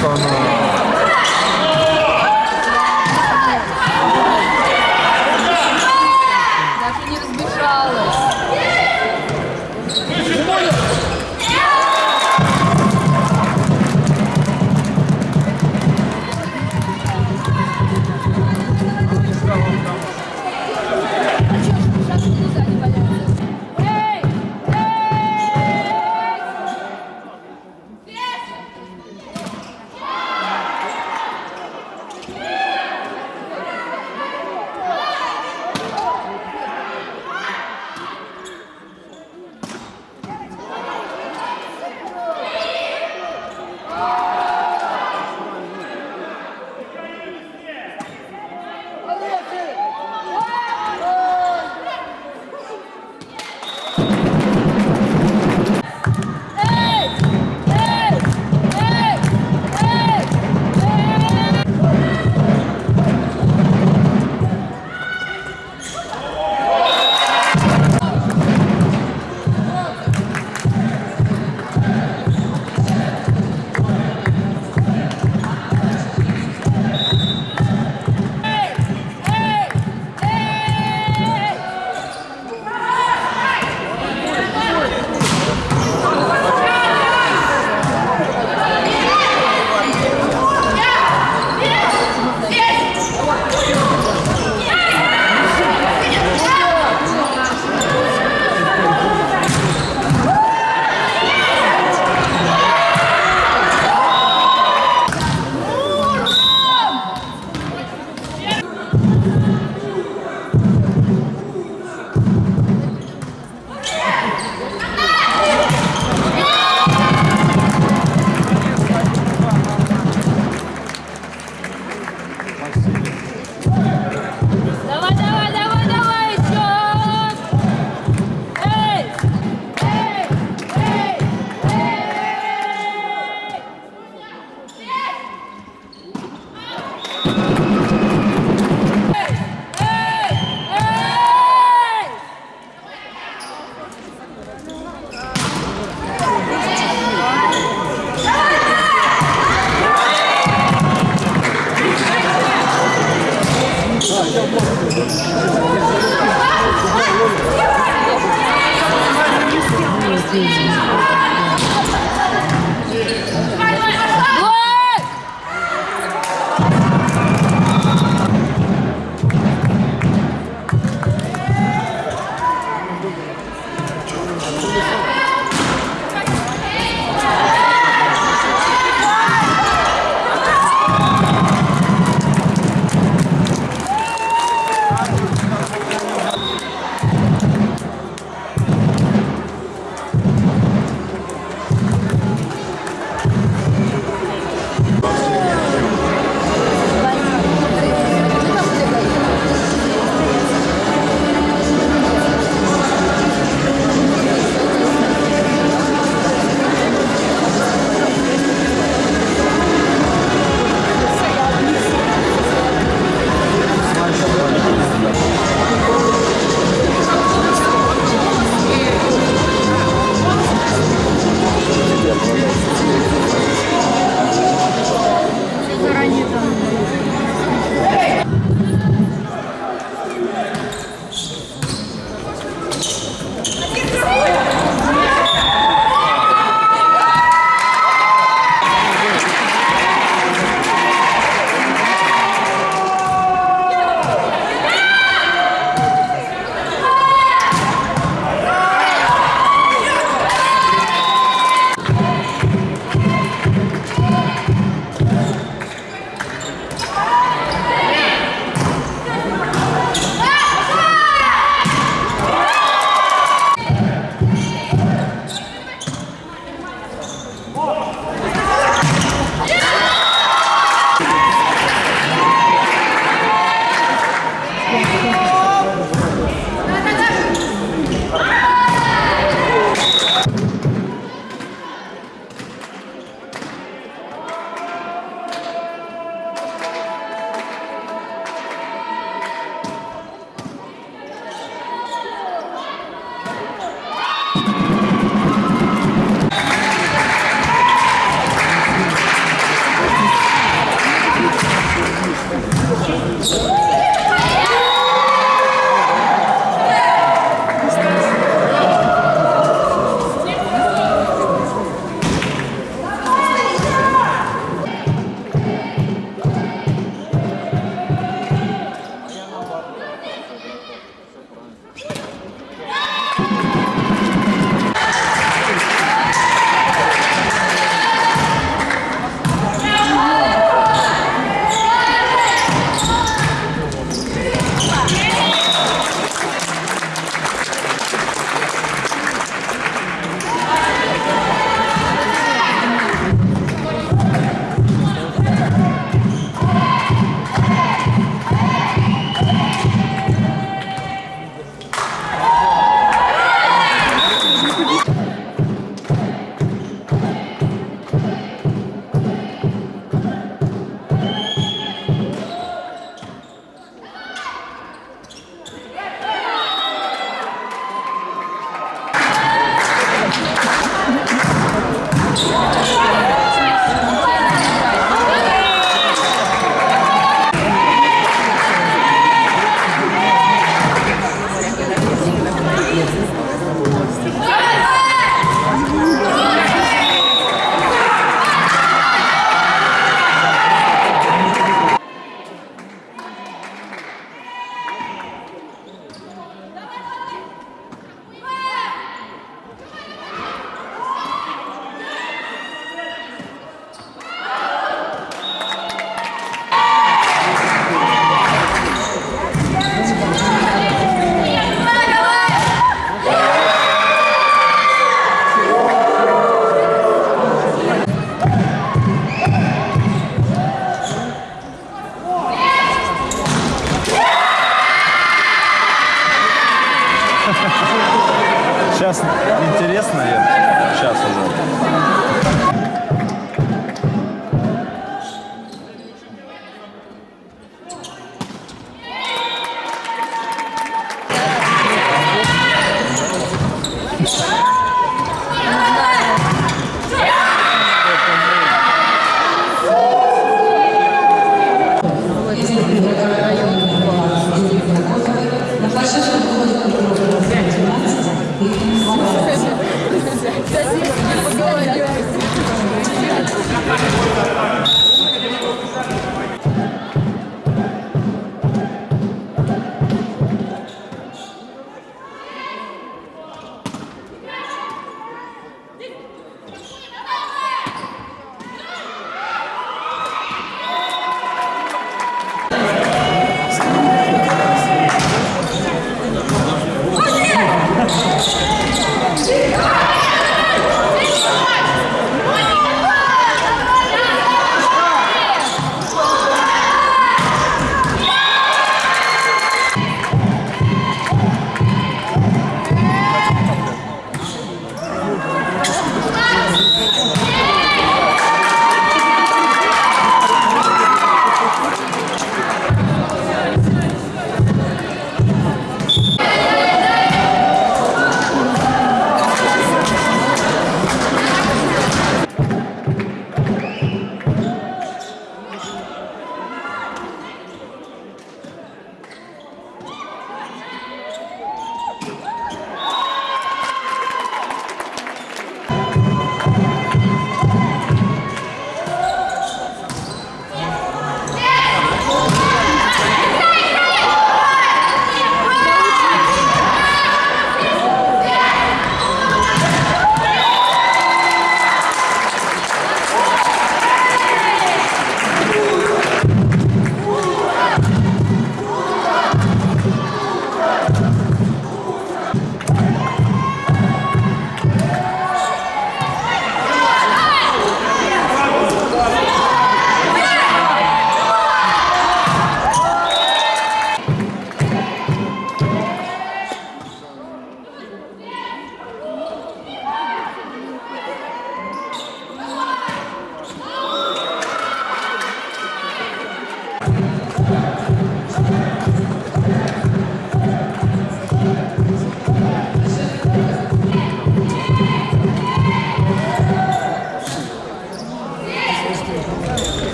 from uh,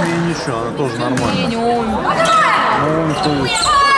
Чуме ничего, она тоже нормально. Ну, он то есть-